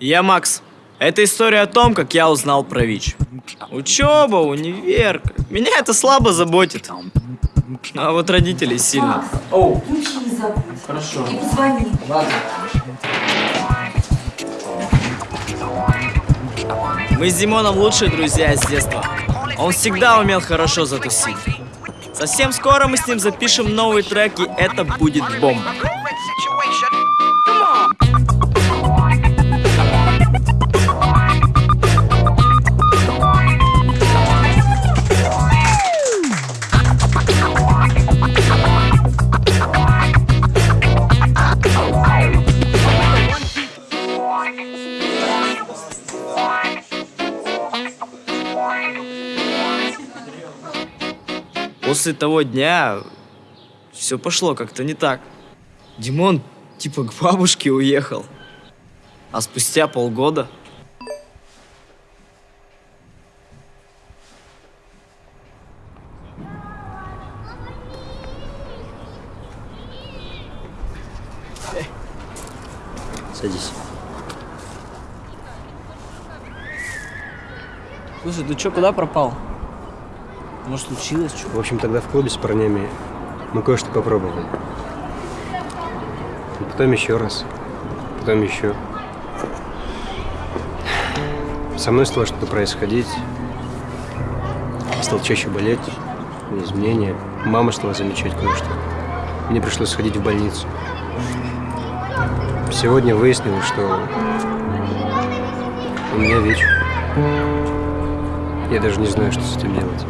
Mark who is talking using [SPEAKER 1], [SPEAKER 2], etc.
[SPEAKER 1] Я Макс. Это история о том, как я узнал про ВИЧ. Учеба, универ. Меня это слабо заботит. А вот родителей сильно.
[SPEAKER 2] Макс,
[SPEAKER 1] Оу,
[SPEAKER 2] ключи не забудь.
[SPEAKER 1] хорошо.
[SPEAKER 2] И позвони.
[SPEAKER 1] Ладно. Мы с Димоном лучшие друзья с детства. Он всегда умел хорошо затусить. Совсем скоро мы с ним запишем новый трек, и это будет бомба. После того дня все пошло как-то не так. Димон типа к бабушке уехал. А спустя полгода...
[SPEAKER 3] Садись.
[SPEAKER 1] Слушай, ты чё, куда пропал? Может, случилось что?
[SPEAKER 3] В общем, тогда в клубе с парнями мы кое-что попробовали. И потом еще раз. Потом еще. Со мной стало что-то происходить. Стал чаще болеть. Изменения. Мама стала замечать кое-что. Мне пришлось сходить в больницу. Сегодня выяснилось, что у меня ВИЧ. Я даже не знаю, что с этим делать.